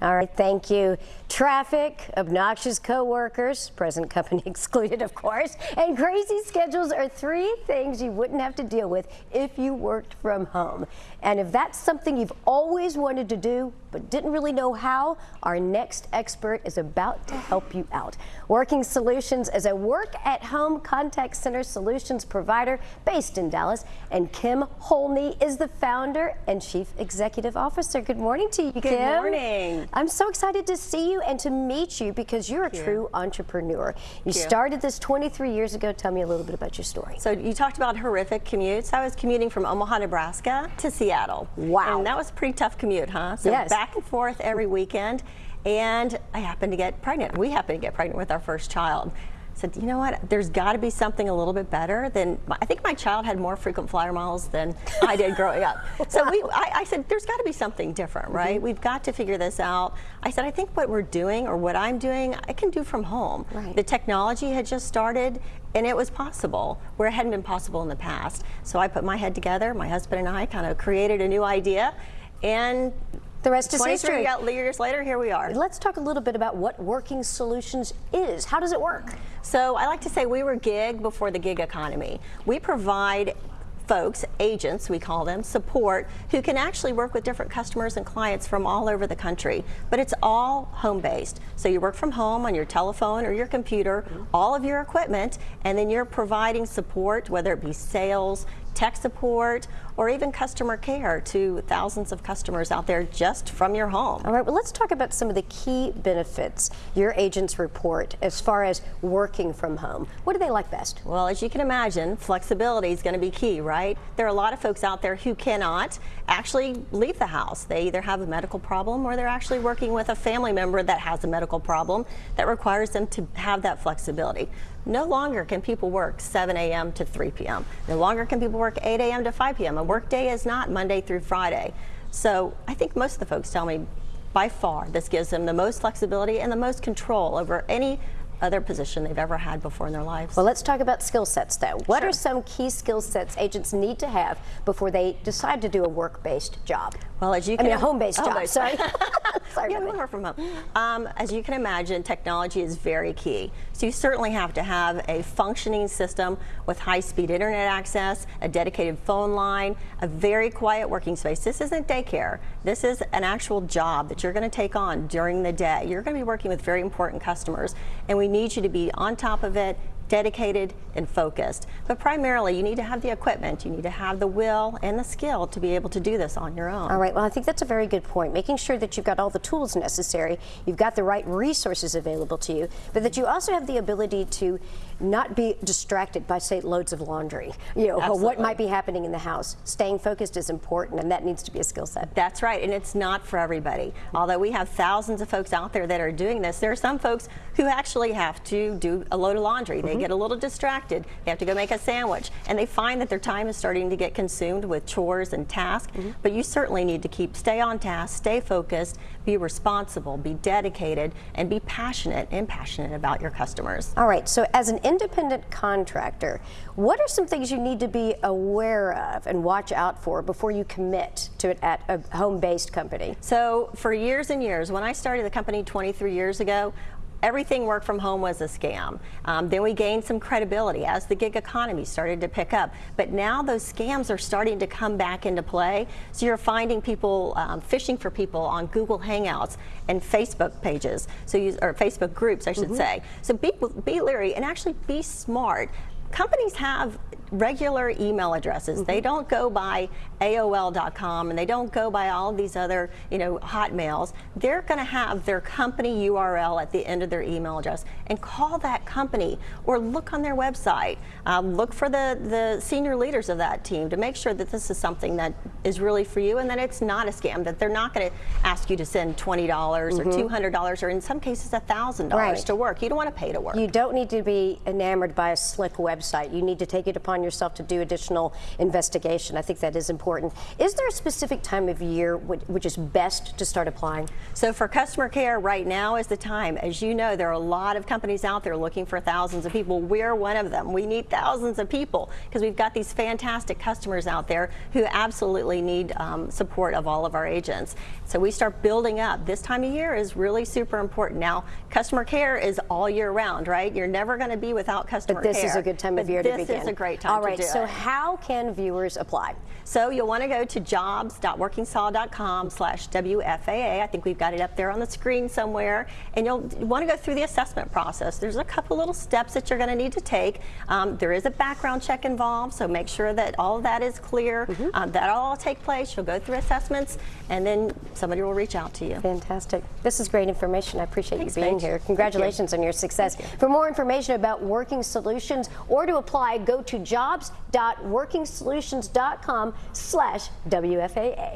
All right, thank you. Traffic, obnoxious coworkers, present company excluded, of course, and crazy schedules are three things you wouldn't have to deal with if you worked from home. And if that's something you've always wanted to do but didn't really know how, our next expert is about to help you out. Working Solutions is a work-at-home contact center solutions provider based in Dallas, and Kim Houlne is the founder and chief executive officer. Good morning to you, Kim. Good morning. I'm so excited to see you and to meet you because you're a Thank true you. entrepreneur. You, Thank you. started this 23 years ago. Tell me a little bit about your story. So you talked about horrific commutes. I was commuting from Omaha, Nebraska to Seattle. Wow. And that was a pretty tough commute, huh? So Yes. back and forth every weekend. And I happened to get pregnant. We happened to get pregnant with our first child. Said, you know what? There's got to be something a little bit better than. I think my child had more frequent flyer miles than I did growing up. So we, I, I said, there's got to be something different, right? Mm-hmm. We've got to figure this out. I said, I think what we're doing or what I'm doing, I can do from home. Right. The technology had just started and it was possible where it hadn't been possible in the past. So I put my head together, my husband and I kind of created a new idea and The rest is history. years later, here we are. Let's talk a little bit about what Working Solutions is. How does it work? So I like to say we were gig before the gig economy. We provide folks, agents we call them, support, who can actually work with different customers and clients from all over the country. But it's all home-based. So you work from home on your telephone or your computer, all of your equipment, and then you're providing support, whether it be sales, tech support, or even customer care to thousands of customers out there just from your home. All right, well, let's talk about some of the key benefits your agents report as far as working from home. What do they like best? Well, as you can imagine, flexibility is going to be key, right? There are a lot of folks out there who cannot actually leave the house. They either have a medical problem or they're actually working with a family member that has a medical problem that requires them to have that flexibility. No longer can people work 7 a.m. to 3 p.m. No longer can people work 8 a.m. to 5 p.m. A workday is not Monday through Friday. So I think most of the folks tell me by far this gives them the most flexibility and the most control over any other position they've ever had before in their lives. Well, let's talk about skill sets, though. What Sure. are some key skill sets agents need to have before they decide to do a work-based job? Well, as you can I mean, a home-based job, sorry. sorry yeah, about we that. from home. Um, as you can imagine, technology is very key. So you certainly have to have a functioning system with high-speed internet access, a dedicated phone line, a very quiet working space. This isn't daycare. This is an actual job that you're going to take on during the day. You're going to be working with very important customers, and we need you to be on top of it, dedicated and focused. But primarily, you need to have the equipment, you need to have the will and the skill to be able to do this on your own. All right, well, I think that's a very good point. Making sure that you've got all the tools necessary, you've got the right resources available to you, but that you also have the ability to not be distracted by, say, loads of laundry, you know, what might be happening in the house. Staying focused is important, and that needs to be a skill set. That's right, and it's not for everybody. Although we have thousands of folks out there that are doing this, there are some folks who actually have to do a load of laundry. They Mm-hmm. get a little distracted. They have to go make a sandwich, and they find that their time is starting to get consumed with chores and tasks. Mm-hmm. But you certainly need to keep stay on task, stay focused, be responsible, be dedicated, and be passionate and passionate about your customers. All right, so as an independent contractor, what are some things you need to be aware of and watch out for before you commit to it at a home-based company? So for years and years, when I started the company 23 years ago, everything work from home was a scam. Um, then we gained some credibility as the gig economy started to pick up. But now those scams are starting to come back into play. So you're finding people um, fishing for people on Google Hangouts and Facebook pages, so you, or Facebook groups, I should say. So be, be leery and actually be smart. Companies have regular email addresses. They don't go by AOL.com and they don't go by all these other, you know, hotmails. They're going to have their company URL at the end of their email address and call that company or look on their website. Um, look for the, the senior leaders of that team to make sure that this is something that is really for you and that it's not a scam, that they're not going to ask you to send $20 or $200 or in some cases $1,000 Right. to work. You don't want to pay to work. You don't need to be enamored by a slick website. You need to take it upon upon yourself to do additional investigation. I think that is important. Is there a specific time of year which, which is best to start applying? So for customer care, right now is the time. As you know, there are a lot of companies out there looking for thousands of people. We're one of them. We need thousands of people because we've got these fantastic customers out there who absolutely need um, support of all of our agents. So we start building up. This time of year is really super important. Now, customer care is all year round, right? You're never going to be without customer But this care. is a good time of year to begin. this is a great time All right, so it. how can viewers apply? So you'll want to go to jobs.workingsaw.com slash WFAA. I think we've got it up there on the screen somewhere. And you'll want to go through the assessment process. There's a couple little steps that you're going to need to take. Um, there is a background check involved, so make sure that all that is clear. Mm-hmm. Um, that'll all take place. You'll go through assessments, and then somebody will reach out to you. Fantastic. This is great information. I appreciate Thanks, you being Paige. here. Thank you. Congratulations on your success. For more information about Working Solutions or to apply, go to jobs.workingsolutions.com slash WFAA.